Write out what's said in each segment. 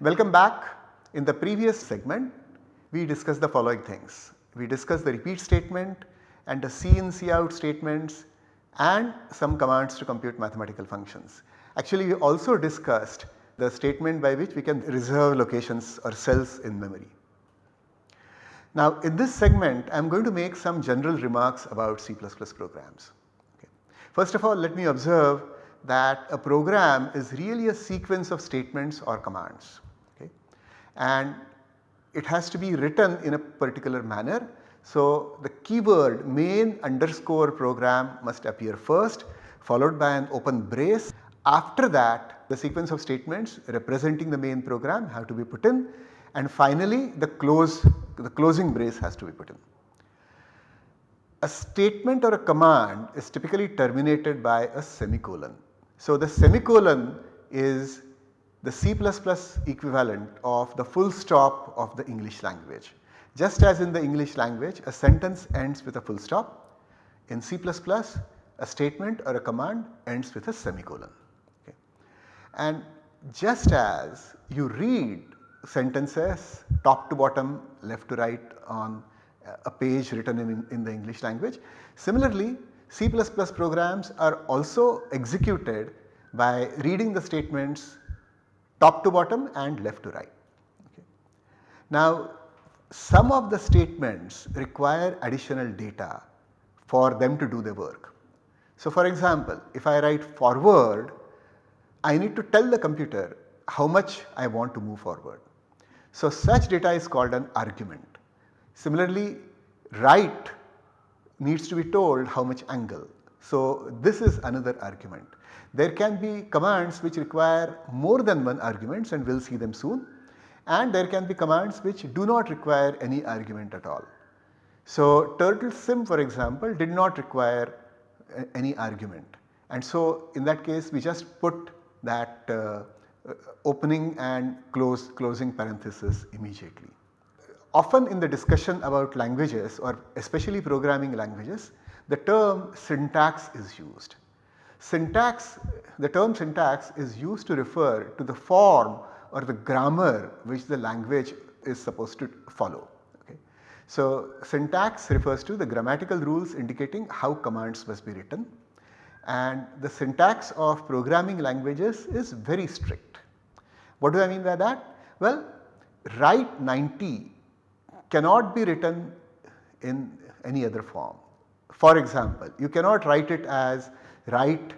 Welcome back. In the previous segment, we discussed the following things. We discussed the repeat statement and the C in C out statements and some commands to compute mathematical functions. Actually we also discussed the statement by which we can reserve locations or cells in memory. Now in this segment I am going to make some general remarks about C++ programs. Okay. First of all let me observe that a program is really a sequence of statements or commands. And it has to be written in a particular manner. So the keyword main underscore program must appear first followed by an open brace. After that the sequence of statements representing the main program have to be put in and finally the close the closing brace has to be put in. A statement or a command is typically terminated by a semicolon. So the semicolon is the C++ equivalent of the full stop of the English language. Just as in the English language a sentence ends with a full stop, in C++ a statement or a command ends with a semicolon. Okay. And just as you read sentences top to bottom left to right on a page written in, in the English language. Similarly C++ programs are also executed by reading the statements top to bottom and left to right. Okay. Now some of the statements require additional data for them to do the work. So for example if I write forward I need to tell the computer how much I want to move forward. So such data is called an argument. Similarly right needs to be told how much angle. So this is another argument. There can be commands which require more than one arguments and we will see them soon and there can be commands which do not require any argument at all. So turtle sim for example did not require any argument and so in that case we just put that uh, opening and close closing parenthesis immediately. Often in the discussion about languages or especially programming languages the term syntax is used. Syntax, the term syntax is used to refer to the form or the grammar which the language is supposed to follow. Okay. So syntax refers to the grammatical rules indicating how commands must be written and the syntax of programming languages is very strict. What do I mean by that? Well right 90 cannot be written in any other form. For example, you cannot write it as right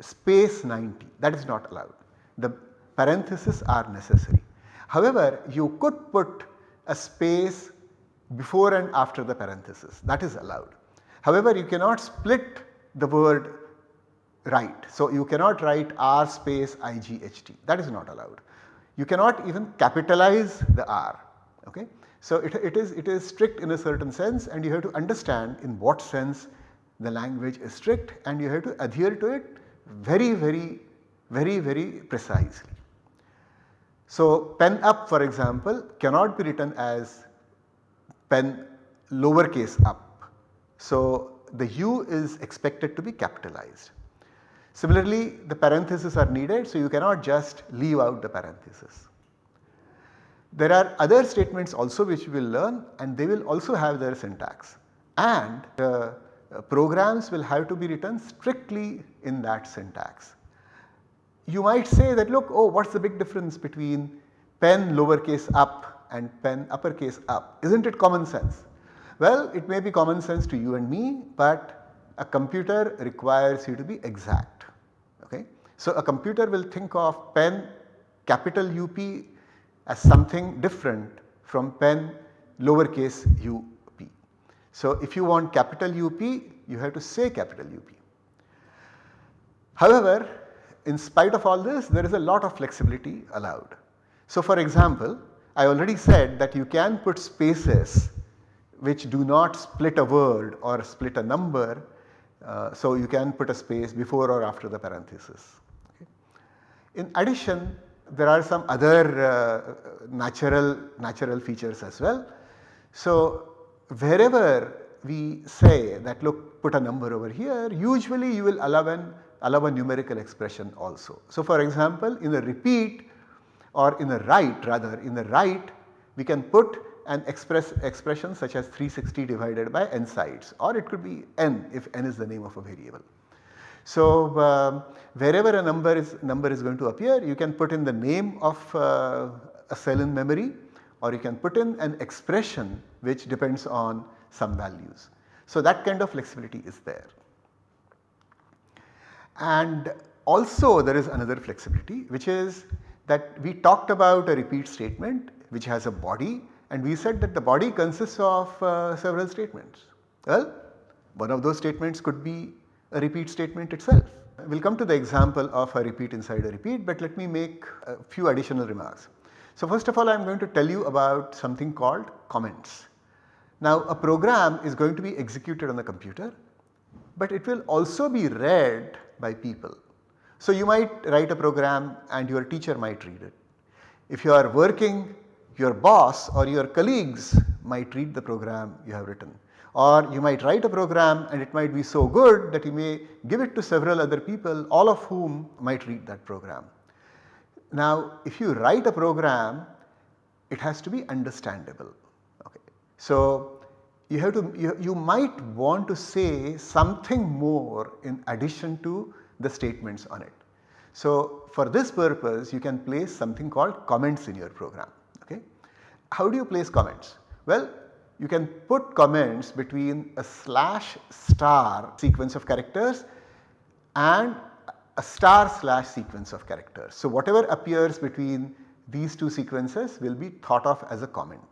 space 90 that is not allowed. The parentheses are necessary. However, you could put a space before and after the parenthesis that is allowed. However, you cannot split the word right. So, you cannot write r space IGHT that is not allowed. You cannot even capitalize the r. Okay. So, it, it, is, it is strict in a certain sense and you have to understand in what sense the language is strict and you have to adhere to it very very very very precisely. So pen up for example cannot be written as pen lowercase up. So the u is expected to be capitalized. Similarly the parentheses are needed so you cannot just leave out the parenthesis. There are other statements also which we will learn and they will also have their syntax and uh, uh, programs will have to be written strictly in that syntax. You might say that look oh what is the big difference between pen lowercase up and pen uppercase up is not it common sense? Well it may be common sense to you and me but a computer requires you to be exact. Okay? So a computer will think of pen capital UP as something different from pen lowercase up. so if you want capital UP you have to say capital UP. However, in spite of all this there is a lot of flexibility allowed. So for example, I already said that you can put spaces which do not split a word or split a number. Uh, so you can put a space before or after the parenthesis. Okay. In addition there are some other uh, natural, natural features as well. So wherever we say that look put a number over here usually you will allow an allow a numerical expression also. So for example in a repeat or in the right rather in the right we can put an express expression such as 360 divided by n sides or it could be n if n is the name of a variable. So, um, wherever a number is number is going to appear you can put in the name of uh, a cell in memory or you can put in an expression which depends on some values. So, that kind of flexibility is there. And also there is another flexibility which is that we talked about a repeat statement which has a body and we said that the body consists of uh, several statements. Well, one of those statements could be a repeat statement itself. We will come to the example of a repeat inside a repeat but let me make a few additional remarks. So first of all I am going to tell you about something called comments. Now a program is going to be executed on the computer but it will also be read by people. So you might write a program and your teacher might read it. If you are working your boss or your colleagues might read the program you have written or you might write a program and it might be so good that you may give it to several other people all of whom might read that program. Now if you write a program it has to be understandable. Okay. So you have to you, you might want to say something more in addition to the statements on it. So for this purpose you can place something called comments in your program. Okay. How do you place comments? Well you can put comments between a slash star sequence of characters and a star slash sequence of characters. So whatever appears between these two sequences will be thought of as a comment.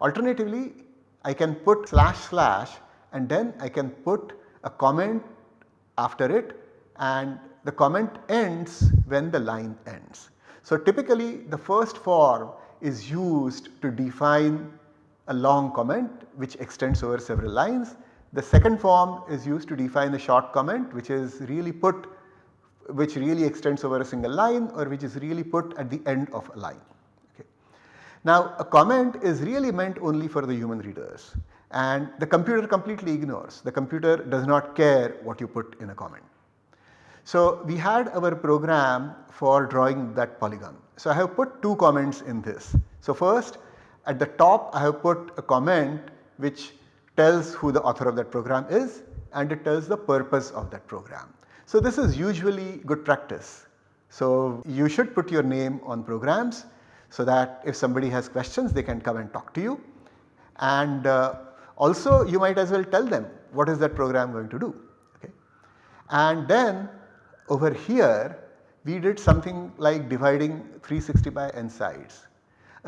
Alternatively I can put slash slash and then I can put a comment after it and the comment ends when the line ends. So typically the first form is used to define a long comment which extends over several lines. The second form is used to define a short comment which is really put which really extends over a single line or which is really put at the end of a line. Okay. Now a comment is really meant only for the human readers and the computer completely ignores. The computer does not care what you put in a comment. So we had our program for drawing that polygon. So I have put two comments in this. So first at the top I have put a comment which tells who the author of that program is and it tells the purpose of that program. So this is usually good practice. So you should put your name on programs so that if somebody has questions they can come and talk to you and uh, also you might as well tell them what is that program going to do. Okay. And then over here we did something like dividing 360 by n sides.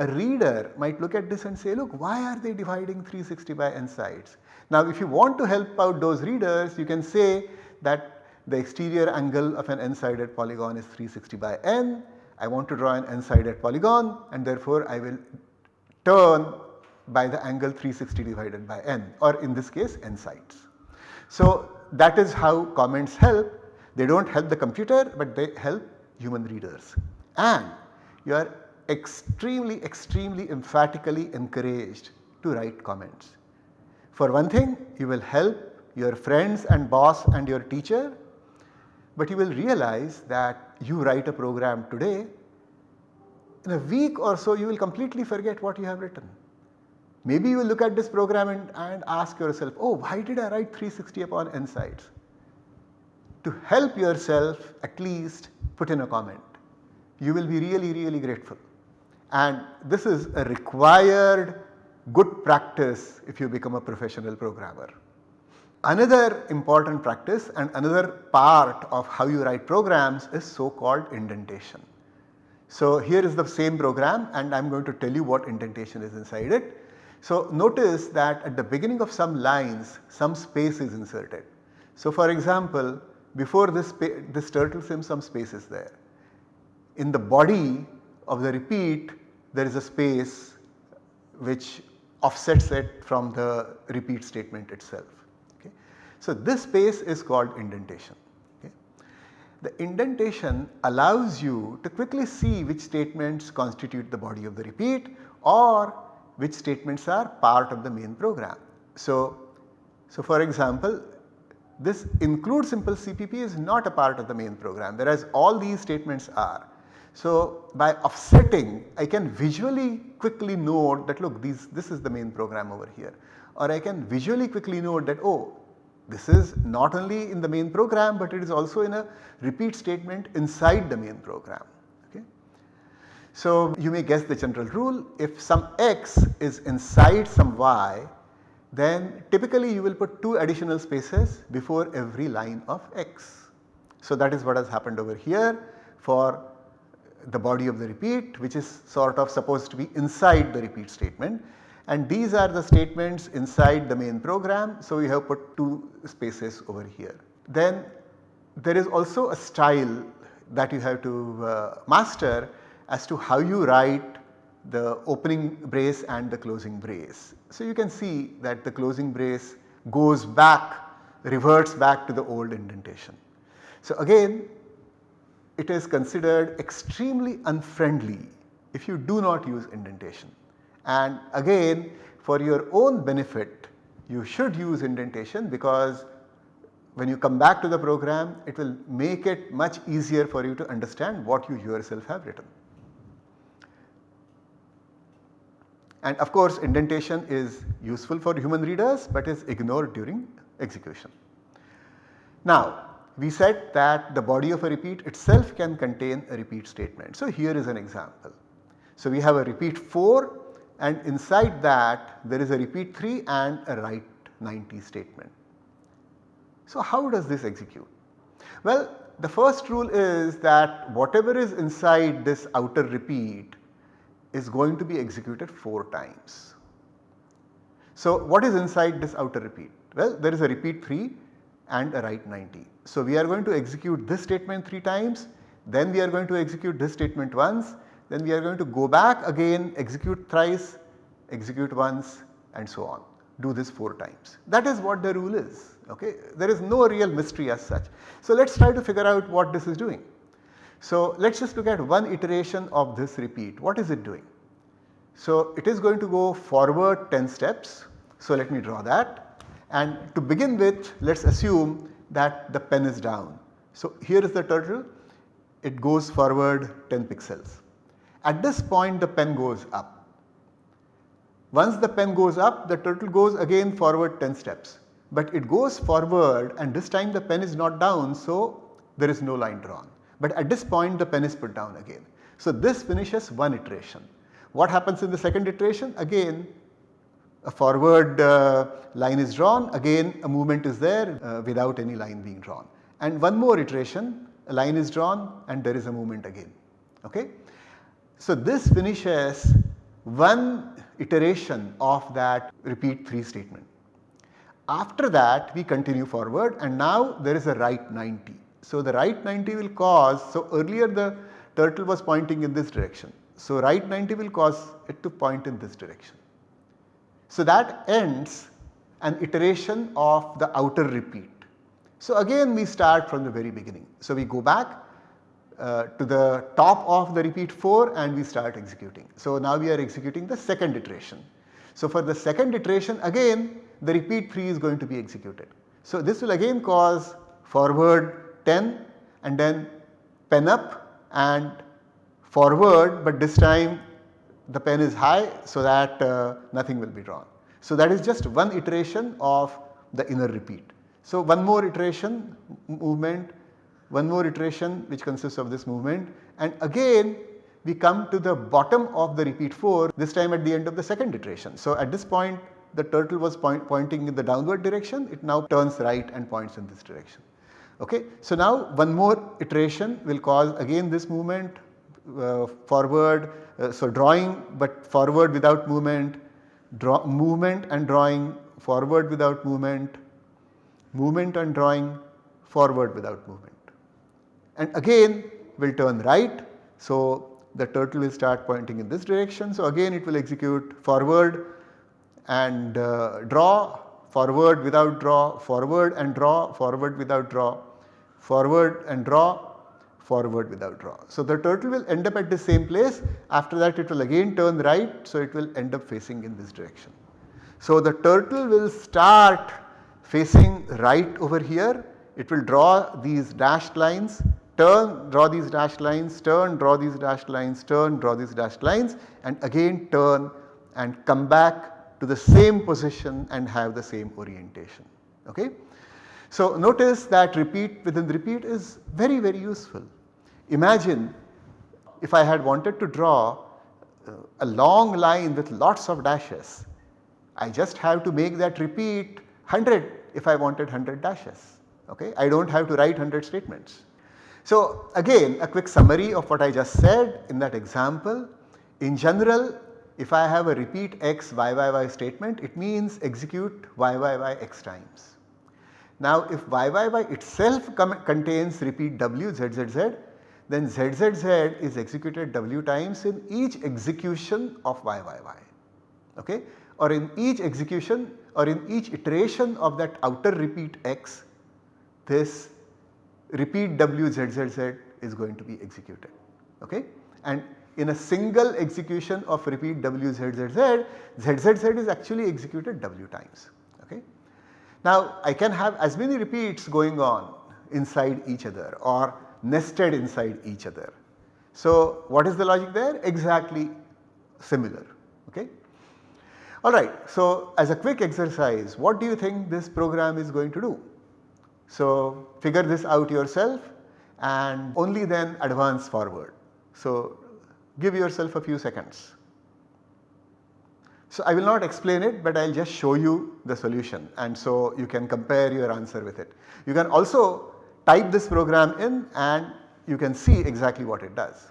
A reader might look at this and say look why are they dividing 360 by n sides. Now if you want to help out those readers you can say that the exterior angle of an n-sided polygon is 360 by n. I want to draw an n-sided polygon and therefore I will turn by the angle 360 divided by n or in this case n sides. So that is how comments help. They do not help the computer but they help human readers and you are extremely extremely emphatically encouraged to write comments. For one thing you will help your friends and boss and your teacher but you will realize that you write a program today in a week or so you will completely forget what you have written. Maybe you will look at this program and, and ask yourself oh why did I write 360 upon n sides. To help yourself at least put in a comment. You will be really really grateful and this is a required good practice if you become a professional programmer. Another important practice and another part of how you write programs is so called indentation. So here is the same program and I am going to tell you what indentation is inside it. So notice that at the beginning of some lines some space is inserted. So for example before this, this turtle sim some space is there. In the body of the repeat there is a space which offsets it from the repeat statement itself. Okay. So this space is called indentation. Okay. The indentation allows you to quickly see which statements constitute the body of the repeat or which statements are part of the main program. So, so for example this include simple CPP is not a part of the main program whereas all these statements are. So by offsetting I can visually quickly note that look these this is the main program over here or I can visually quickly note that oh this is not only in the main program but it is also in a repeat statement inside the main program. Okay. So you may guess the general rule if some x is inside some y then typically you will put 2 additional spaces before every line of x. So that is what has happened over here for the body of the repeat which is sort of supposed to be inside the repeat statement and these are the statements inside the main program. So, we have put 2 spaces over here. Then there is also a style that you have to uh, master as to how you write the opening brace and the closing brace. So, you can see that the closing brace goes back reverts back to the old indentation. So, again it is considered extremely unfriendly if you do not use indentation. And again for your own benefit you should use indentation because when you come back to the program it will make it much easier for you to understand what you yourself have written. And of course indentation is useful for human readers but is ignored during execution. Now we said that the body of a repeat itself can contain a repeat statement. So here is an example. So we have a repeat 4 and inside that there is a repeat 3 and a right 90 statement. So how does this execute? Well the first rule is that whatever is inside this outer repeat is going to be executed 4 times. So what is inside this outer repeat? Well there is a repeat 3 and a right 90. So we are going to execute this statement 3 times then we are going to execute this statement once then we are going to go back again execute thrice, execute once and so on do this 4 times. That is what the rule is okay. There is no real mystery as such. So let us try to figure out what this is doing. So let us just look at one iteration of this repeat. What is it doing? So it is going to go forward 10 steps. So let me draw that and to begin with let us assume that the pen is down. So here is the turtle it goes forward 10 pixels. At this point the pen goes up. Once the pen goes up the turtle goes again forward 10 steps but it goes forward and this time the pen is not down so there is no line drawn but at this point the pen is put down again. So this finishes one iteration. What happens in the second iteration? Again a forward uh, line is drawn again a movement is there uh, without any line being drawn and one more iteration a line is drawn and there is a movement again. Okay? So this finishes one iteration of that repeat 3 statement. After that we continue forward and now there is a right 90. So the right 90 will cause, so earlier the turtle was pointing in this direction. So right 90 will cause it to point in this direction. So that ends an iteration of the outer repeat. So again we start from the very beginning. So we go back uh, to the top of the repeat 4 and we start executing. So now we are executing the second iteration. So for the second iteration again the repeat 3 is going to be executed. So this will again cause forward 10 and then pen up and forward but this time the pen is high so that uh, nothing will be drawn. So that is just one iteration of the inner repeat. So one more iteration movement, one more iteration which consists of this movement and again we come to the bottom of the repeat 4 this time at the end of the second iteration. So at this point the turtle was point, pointing in the downward direction it now turns right and points in this direction. Okay. So now one more iteration will cause again this movement forward uh, so drawing but forward without movement, draw movement and drawing forward without movement, movement and drawing forward without movement. And again we will turn right. So the turtle will start pointing in this direction. So again it will execute forward and uh, draw, forward without draw, forward and draw, forward without draw, forward and draw, forward without draw. So the turtle will end up at the same place after that it will again turn right so it will end up facing in this direction. So the turtle will start facing right over here it will draw these dashed lines turn, draw these dashed lines, turn, draw these dashed lines, turn, draw these dashed lines and again turn and come back to the same position and have the same orientation. Okay? So notice that repeat within repeat is very very useful. Imagine if I had wanted to draw uh, a long line with lots of dashes, I just have to make that repeat 100 if I wanted 100 dashes. Okay? I do not have to write 100 statements. So again a quick summary of what I just said in that example. In general if I have a repeat x y y y statement it means execute y y y x times. Now if y y y itself contains repeat w z z z then z z z is executed w times in each execution of y y y. Okay? Or in each execution or in each iteration of that outer repeat x this repeat w z z z is going to be executed. Okay? And in a single execution of repeat w z z z z z z is actually executed w times. Okay. Now I can have as many repeats going on inside each other or nested inside each other. So what is the logic there? Exactly similar okay. Alright, so as a quick exercise what do you think this program is going to do? So figure this out yourself and only then advance forward. So give yourself a few seconds. So I will not explain it but I will just show you the solution and so you can compare your answer with it. You can also type this program in and you can see exactly what it does.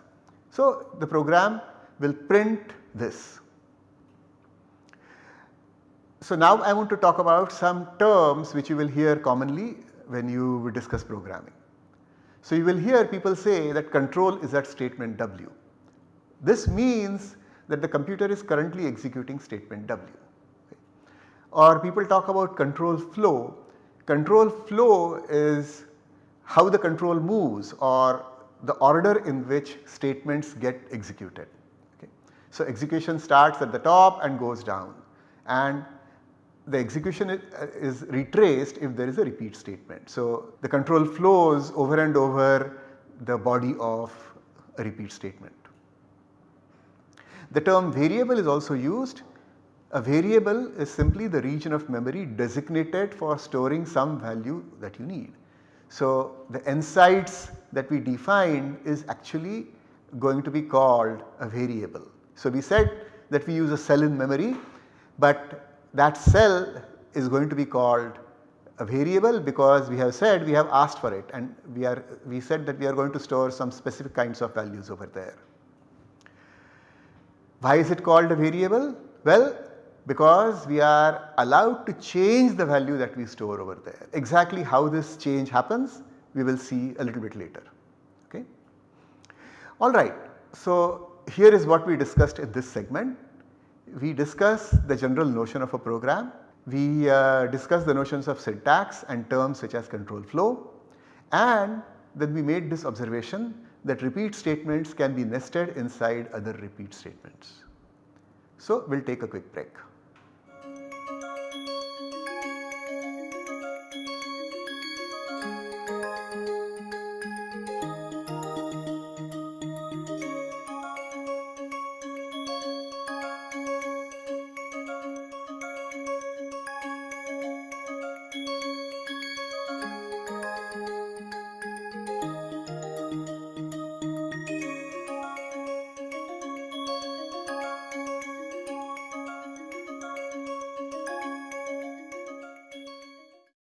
So the program will print this. So now I want to talk about some terms which you will hear commonly when you discuss programming. So you will hear people say that control is at statement W. This means that the computer is currently executing statement W. Or people talk about control flow. Control flow is how the control moves or the order in which statements get executed. Okay. So execution starts at the top and goes down and the execution is, uh, is, retraced if there is a repeat statement. So, the control flows over and over the body of a repeat statement. The term variable is also used. A variable is simply the region of memory designated for storing some value that you need. So, the n sides that we defined is actually going to be called a variable. So, we said that we use a cell in memory, but that cell is going to be called a variable because we have said we have asked for it and we are we said that we are going to store some specific kinds of values over there. Why is it called a variable? Well because we are allowed to change the value that we store over there. Exactly how this change happens we will see a little bit later. Okay. Alright, so here is what we discussed in this segment we discuss the general notion of a program, we uh, discuss the notions of syntax and terms such as control flow and then we made this observation that repeat statements can be nested inside other repeat statements. So we will take a quick break.